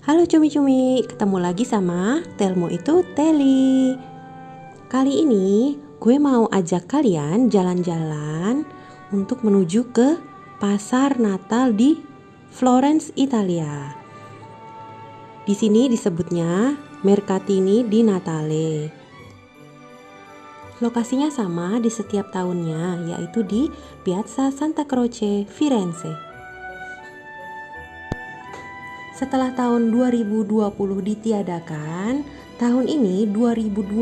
Halo cumi-cumi, ketemu lagi sama Telmo itu Teli. Kali ini gue mau ajak kalian jalan-jalan untuk menuju ke pasar Natal di Florence, Italia. Di sini disebutnya Mercatini di Natale. Lokasinya sama di setiap tahunnya, yaitu di Piazza Santa Croce, Firenze. Setelah tahun 2020 ditiadakan, tahun ini 2021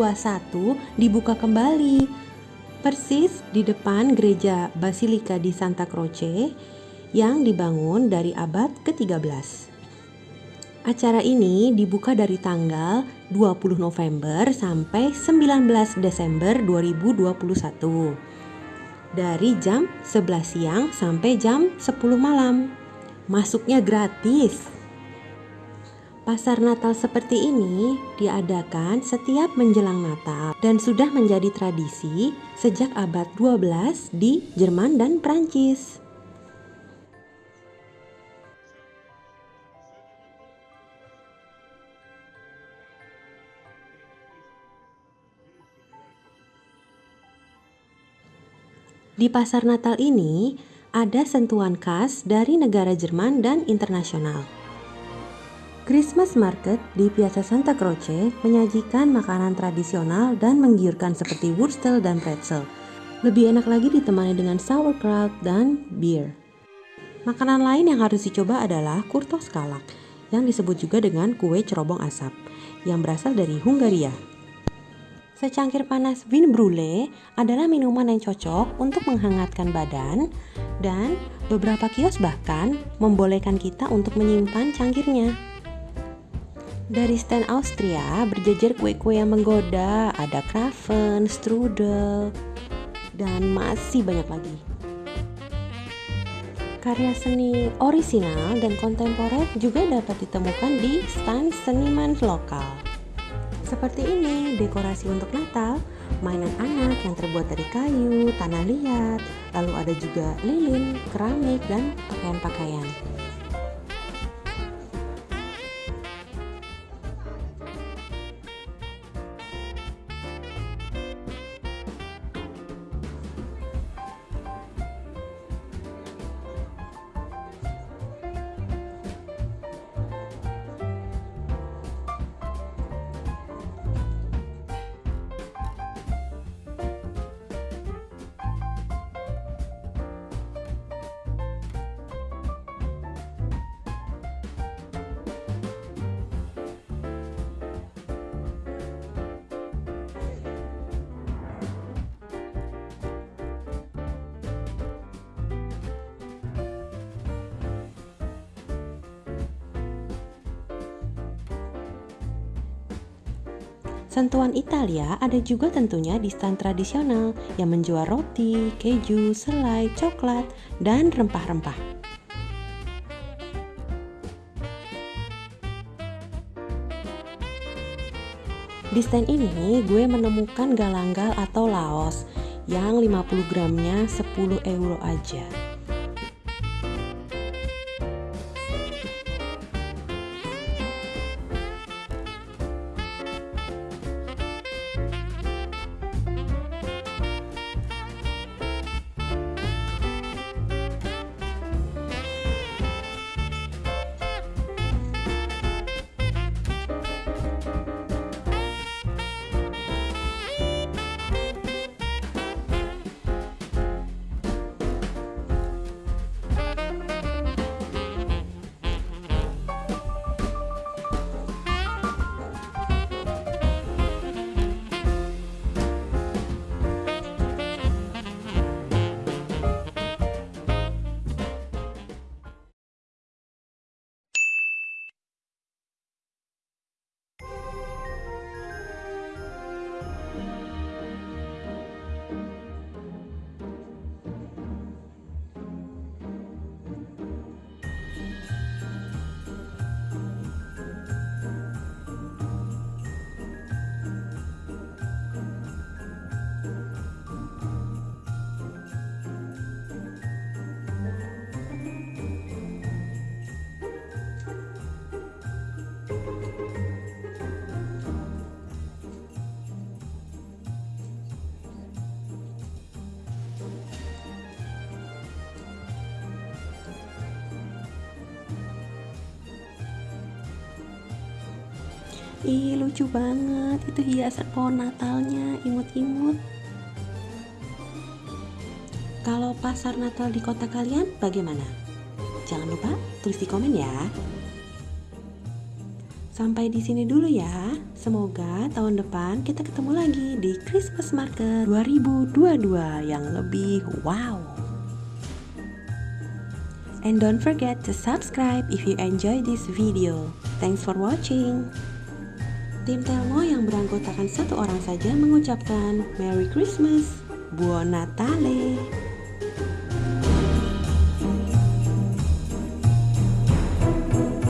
dibuka kembali. Persis di depan gereja Basilika di Santa Croce yang dibangun dari abad ke-13. Acara ini dibuka dari tanggal 20 November sampai 19 Desember 2021. Dari jam 11 siang sampai jam 10 malam. Masuknya gratis. Pasar Natal seperti ini diadakan setiap menjelang Natal dan sudah menjadi tradisi sejak abad 12 di Jerman dan Prancis. Di pasar Natal ini ada sentuhan khas dari negara Jerman dan internasional. Christmas Market di Piazza Santa Croce menyajikan makanan tradisional dan menggiurkan seperti wurstel dan pretzel. Lebih enak lagi ditemani dengan sauerkraut dan beer. Makanan lain yang harus dicoba adalah kurtos kalak, yang disebut juga dengan kue cerobong asap, yang berasal dari Hungaria. Secangkir panas vin brulee adalah minuman yang cocok untuk menghangatkan badan dan beberapa kios bahkan membolehkan kita untuk menyimpan cangkirnya. Dari stand Austria berjejer kue-kue yang menggoda, ada kraven, strudel, dan masih banyak lagi. Karya seni orisinal dan kontemporer juga dapat ditemukan di stand seniman lokal. Seperti ini, dekorasi untuk Natal, mainan anak yang terbuat dari kayu, tanah liat, lalu ada juga lilin, keramik, dan pakaian-pakaian. Sentuhan Italia ada juga tentunya di stand tradisional yang menjual roti, keju, selai, coklat, dan rempah-rempah. Di stand ini gue menemukan galanggal atau laos yang 50 gramnya 10 euro aja. Ih, lucu banget. Itu hiasan pohon Natalnya, imut-imut. Kalau pasar Natal di kota kalian bagaimana? Jangan lupa tulis di komen ya. Sampai di sini dulu ya. Semoga tahun depan kita ketemu lagi di Christmas Market 2022 yang lebih wow. And don't forget to subscribe if you enjoy this video. Thanks for watching. Tim Telmo yang beranggotakan satu orang saja mengucapkan Merry Christmas, Buon Natale.